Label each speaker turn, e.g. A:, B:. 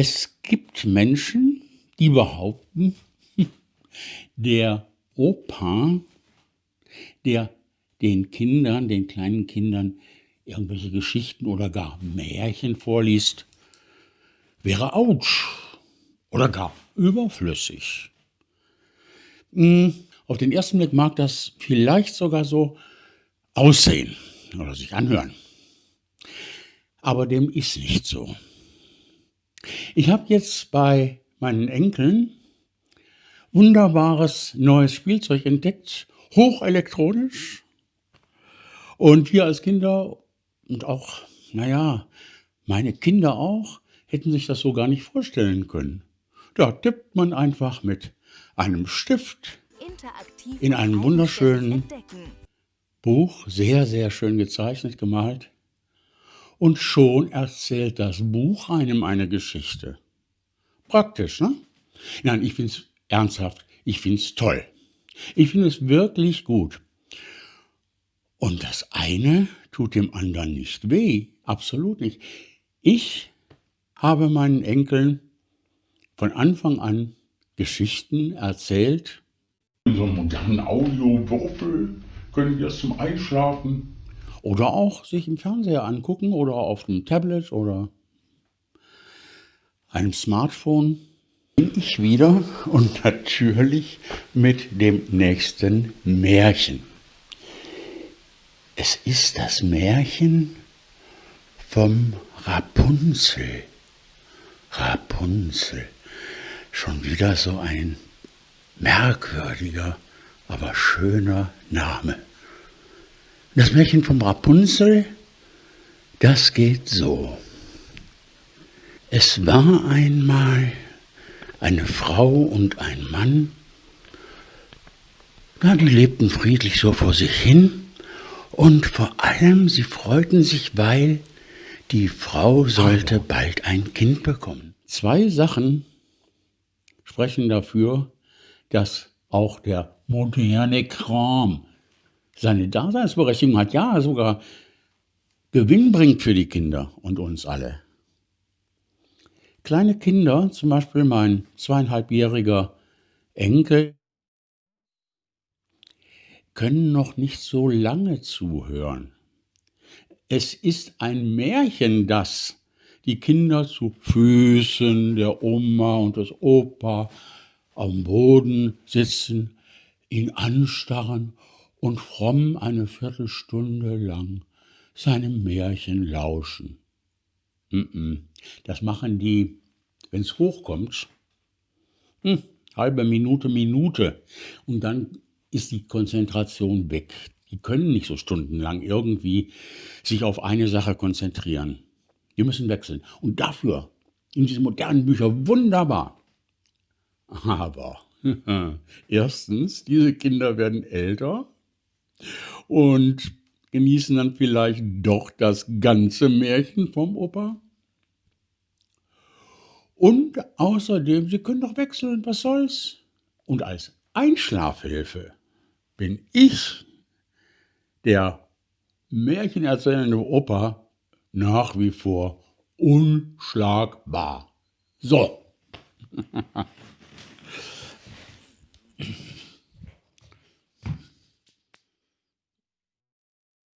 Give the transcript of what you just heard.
A: Es gibt Menschen, die behaupten, der Opa, der den Kindern, den kleinen Kindern irgendwelche Geschichten oder gar Märchen vorliest, wäre ouch oder gar überflüssig. Hm, auf den ersten Blick mag das vielleicht sogar so aussehen oder sich anhören. Aber dem ist nicht so. Ich habe jetzt bei meinen Enkeln wunderbares neues Spielzeug entdeckt, hochelektronisch. Und wir als Kinder und auch, naja, meine Kinder auch, hätten sich das so gar nicht vorstellen können. Da tippt man einfach mit einem Stift in einem wunderschönen Buch, sehr, sehr schön gezeichnet, gemalt. Und schon erzählt das Buch einem eine Geschichte. Praktisch, ne? Nein, ich finde es ernsthaft, ich finde es toll. Ich finde es wirklich gut. Und das eine tut dem anderen nicht weh, absolut nicht. Ich habe meinen Enkeln von Anfang an Geschichten erzählt.
B: In so einem modernen Audiowürfel können wir es zum Einschlafen.
A: Oder auch sich im Fernseher angucken oder auf einem Tablet oder einem Smartphone. Bin ich wieder und natürlich mit dem nächsten Märchen. Es ist das Märchen vom Rapunzel. Rapunzel. Schon wieder so ein merkwürdiger, aber schöner Name. Das Märchen vom Rapunzel, das geht so. Es war einmal eine Frau und ein Mann, ja, die lebten friedlich so vor sich hin und vor allem sie freuten sich, weil die Frau sollte bald ein Kind bekommen. Zwei Sachen sprechen dafür, dass auch der moderne Kram seine Daseinsberechtigung hat, ja sogar Gewinn bringt für die Kinder und uns alle. Kleine Kinder, zum Beispiel mein zweieinhalbjähriger Enkel, können noch nicht so lange zuhören. Es ist ein Märchen, das die Kinder zu Füßen der Oma und des Opa am Boden sitzen, ihn anstarren und fromm eine Viertelstunde lang seinem Märchen lauschen. Das machen die, wenn es hochkommt, hm, halbe Minute, Minute. Und dann ist die Konzentration weg. Die können nicht so stundenlang irgendwie sich auf eine Sache konzentrieren. Die müssen wechseln. Und dafür, in diesen modernen Büchern, wunderbar. Aber erstens, diese Kinder werden älter und genießen dann vielleicht doch das ganze Märchen vom Opa. Und außerdem, sie können doch wechseln, was soll's. Und als Einschlafhilfe bin ich, der märchenerzählende Opa, nach wie vor unschlagbar. So.